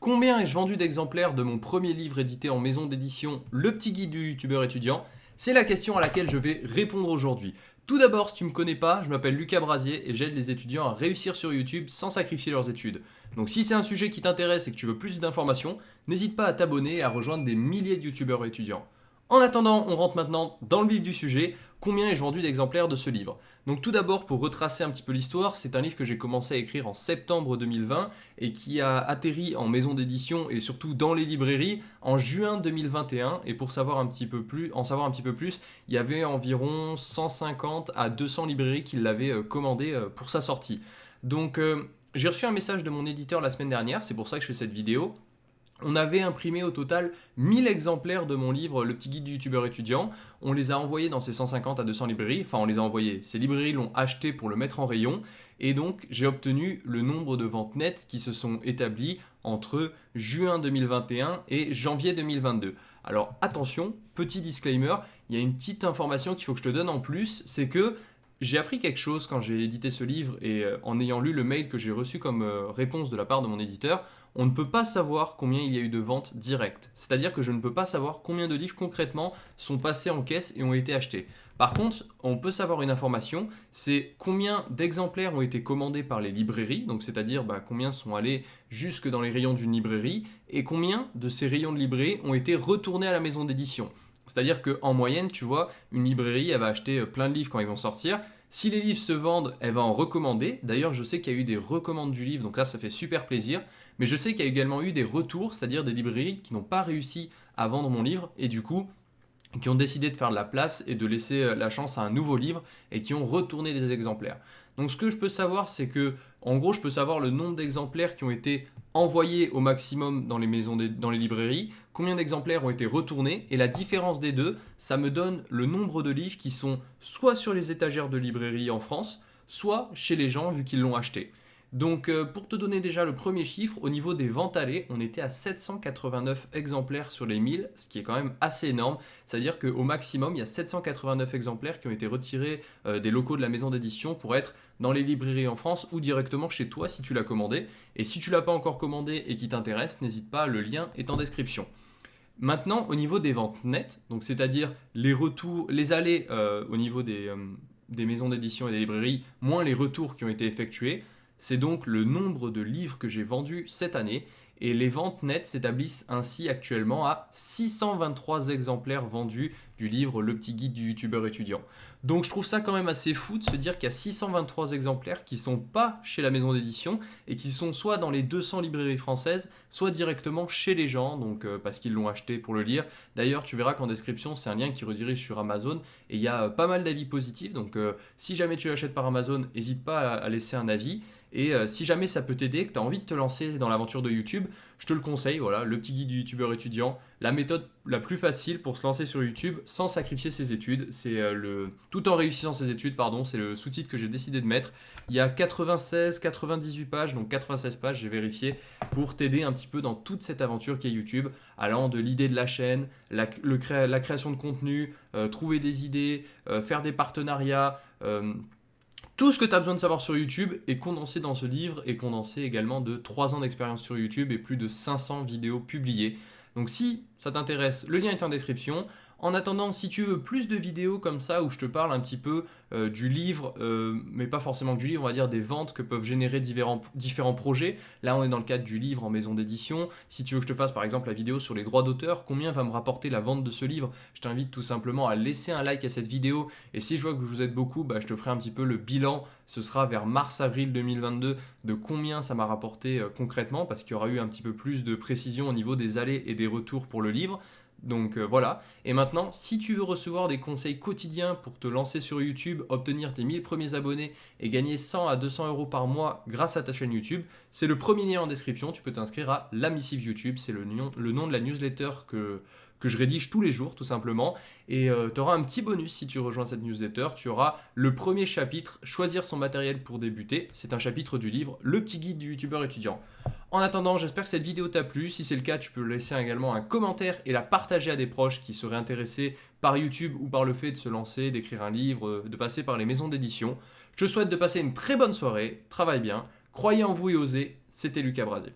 Combien ai-je vendu d'exemplaires de mon premier livre édité en maison d'édition Le petit guide du youtubeur étudiant? C'est la question à laquelle je vais répondre aujourd'hui. Tout d'abord, si tu ne me connais pas, je m'appelle Lucas Brasier et j'aide les étudiants à réussir sur YouTube sans sacrifier leurs études. Donc si c'est un sujet qui t'intéresse et que tu veux plus d'informations, n'hésite pas à t'abonner et à rejoindre des milliers de youtubeurs étudiants. En attendant, on rentre maintenant dans le vif du sujet. Combien ai-je vendu d'exemplaires de ce livre? Donc tout d'abord, pour retracer un petit peu l'histoire, c'est un livre que j'ai commencé à écrire en septembre 2020 et qui a atterri en maison d'édition et surtout dans les librairies en juin 2021. Et pour savoir un petit peu plus, en savoir un petit peu plus, il y avait environ 150 à 200 librairies qui l'avaient euh, commandé euh, pour sa sortie. Donc euh, j'ai reçu un message de mon éditeur la semaine dernière, c'est pour ça que je fais cette vidéo on avait imprimé au total 1000 exemplaires de mon livre Le petit guide du youtubeur étudiant. On les a envoyés dans ces 150 à 200 librairies. Enfin, on les a envoyés. Ces librairies l'ont acheté pour le mettre en rayon. Et donc, j'ai obtenu le nombre de ventes nettes qui se sont établies entre juin 2021 et janvier 2022. Alors attention, petit disclaimer, il y a une petite information qu'il faut que je te donne en plus, c'est que j'ai appris quelque chose quand j'ai édité ce livre et euh, en ayant lu le mail que j'ai reçu comme euh, réponse de la part de mon éditeur, on ne peut pas savoir combien il y a eu de ventes directes. C'est-à-dire que je ne peux pas savoir combien de livres concrètement sont passés en caisse et ont été achetés. Par contre, on peut savoir une information, c'est combien d'exemplaires ont été commandés par les librairies, donc c'est-à-dire bah, combien sont allés jusque dans les rayons d'une librairie, et combien de ces rayons de librairie ont été retournés à la maison d'édition. C'est-à-dire qu'en moyenne, tu vois, une librairie, elle va acheter euh, plein de livres quand ils vont sortir. Si les livres se vendent, elle va en recommander. D'ailleurs, je sais qu'il y a eu des recommandes du livre, donc là, ça fait super plaisir. Mais je sais qu'il y a également eu des retours, c'est-à-dire des librairies qui n'ont pas réussi à vendre mon livre et du coup, qui ont décidé de faire de la place et de laisser euh, la chance à un nouveau livre et qui ont retourné des exemplaires. Donc ce que je peux savoir, c'est que, en gros, je peux savoir le nombre d'exemplaires qui ont été envoyés au maximum dans les maisons, dans les librairies, combien d'exemplaires ont été retournés, et la différence des deux, ça me donne le nombre de livres qui sont soit sur les étagères de librairie en France, soit chez les gens vu qu'ils l'ont acheté. Donc euh, pour te donner déjà le premier chiffre, au niveau des ventes allées, on était à 789 exemplaires sur les 1000, ce qui est quand même assez énorme. C'est-à-dire qu'au maximum, il y a 789 exemplaires qui ont été retirés euh, des locaux de la maison d'édition pour être dans les librairies en France ou directement chez toi si tu l'as commandé. Et si tu l'as pas encore commandé et qui t'intéresse, n'hésite pas, le lien est en description. Maintenant, au niveau des ventes nettes, donc c'est-à-dire les allées euh, au niveau des maisons d'édition et des librairies, moins les retours qui ont été effectués, c'est donc le nombre de livres que j'ai vendus cette année et les ventes nettes s'établissent ainsi actuellement à 623 exemplaires vendus du livre Le petit guide du youtubeur étudiant. Donc je trouve ça quand même assez fou de se dire qu'il y a 623 exemplaires qui sont pas chez la maison d'édition et qui sont soit dans les 200 librairies françaises, soit directement chez les gens, donc euh, parce qu'ils l'ont acheté pour le lire. D'ailleurs, tu verras qu'en description, c'est un lien qui redirige sur Amazon et il y a euh, pas mal d'avis positifs. Donc euh, si jamais tu l'achètes par Amazon, n'hésite pas à laisser un avis. Et euh, si jamais ça peut t'aider, que tu as envie de te lancer dans l'aventure de YouTube, je te le conseille, voilà, le petit guide du youtubeur étudiant, la méthode la plus facile pour se lancer sur YouTube sans sacrifier ses études, c'est euh, le tout en réussissant ses études, pardon, c'est le sous-titre que j'ai décidé de mettre. Il y a 96, 98 pages, donc 96 pages, j'ai vérifié, pour t'aider un petit peu dans toute cette aventure qui est YouTube, allant de l'idée de la chaîne, la, création de contenu, euh, trouver des idées, faire des partenariats, tout ce que tu as besoin de savoir sur YouTube est condensé dans ce livre et condensé également de 3 ans d'expérience sur YouTube et plus de 500 vidéos publiées. Donc si ça t'intéresse, le lien est en description. En attendant, si tu veux plus de vidéos comme ça où je te parle un petit peu euh, du livre, euh, mais pas forcément du livre, on va dire des ventes que peuvent générer différents, projets. Là, on est dans le cadre du livre en maison d'édition. Si tu veux que je te fasse par exemple la vidéo sur les droits d'auteur, combien va me rapporter la vente de ce livre? Je t'invite tout simplement à laisser un like à cette vidéo. Et si je vois que vous êtes beaucoup, bah, je te ferai un petit peu le bilan. Ce sera vers mars-avril 2022 de combien ça m'a rapporté euh, concrètement parce qu'il y aura eu un petit peu plus de précision au niveau des allées et des retours pour le livre. Donc euh, voilà. Et maintenant, si tu veux recevoir des conseils quotidiens pour te lancer sur YouTube, obtenir tes 1000 premiers abonnés et gagner 100 à 200 euros par mois grâce à ta chaîne YouTube, c'est le premier lien en description. Tu peux t'inscrire à la missive YouTube. C'est le, nom de la newsletter que, que je rédige tous les jours tout simplement. Et euh, tu auras un petit bonus si tu rejoins cette newsletter. Tu auras le premier chapitre, choisir son matériel pour débuter. C'est un chapitre du livre Le petit guide du youtubeur étudiant. En attendant, j'espère que cette vidéo t'a plu. Si c'est le cas, tu peux laisser également un commentaire et la partager à des proches qui seraient intéressés par YouTube ou par le fait de se lancer, d'écrire un livre, de passer par les maisons d'édition. Je te souhaite de passer une très bonne soirée, travaille bien, croyez en vous et osez, c'était Lucas Brasier.